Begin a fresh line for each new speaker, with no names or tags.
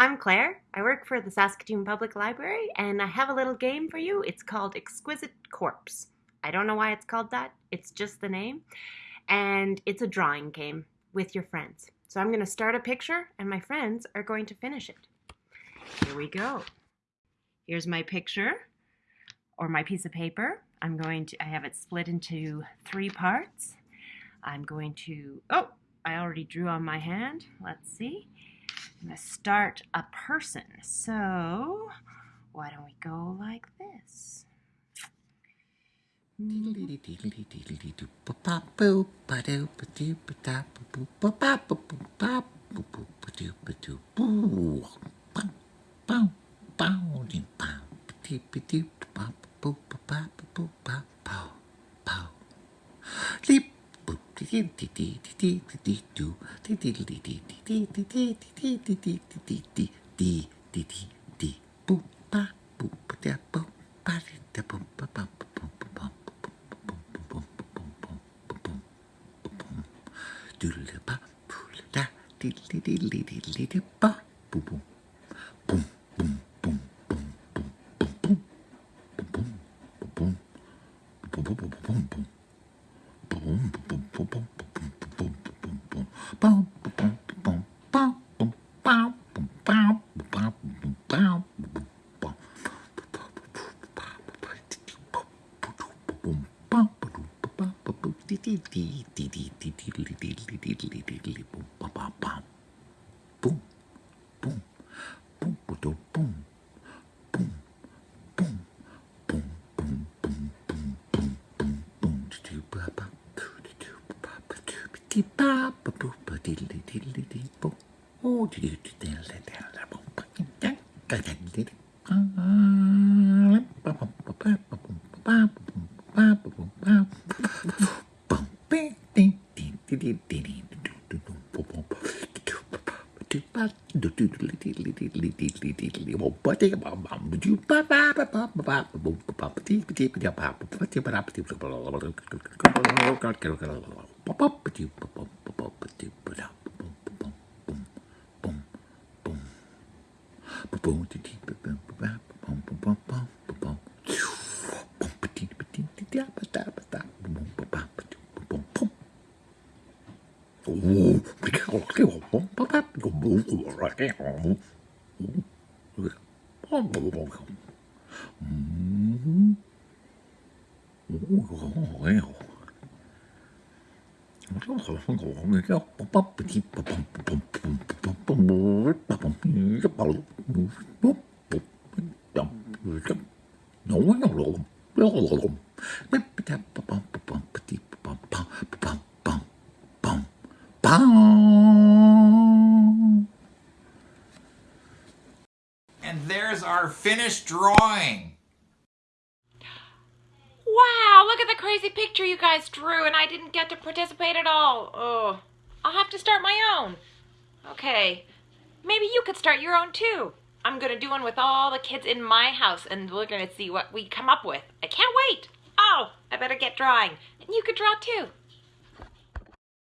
I'm Claire. I work for the Saskatoon Public Library and I have a little game for you. It's called Exquisite Corpse. I don't know why it's called that, it's just the name. And it's a drawing game with your friends. So I'm going to start a picture and my friends are going to finish it. Here we go. Here's my picture or my piece of paper. I'm going to, I have it split into three parts. I'm going to, oh, I already drew on my hand. Let's see. I'm to start a person. So, why don't we go like this?
boom, boom, boom. Bum, bum, bum, bum. kita Oh, Papa, papa, papa, going to keep it bum bum bum bum bum bum bum
and there's our finished drawing.
At the crazy picture you
guys drew and
I didn't get to participate at
all. Oh, I'll have to
start
my own. Okay, maybe you could start
your
own too.
I'm gonna do one
with all the kids
in my
house and
we're gonna
see what we come up with. I can't wait. Oh, I better get drawing. And
you could draw
too.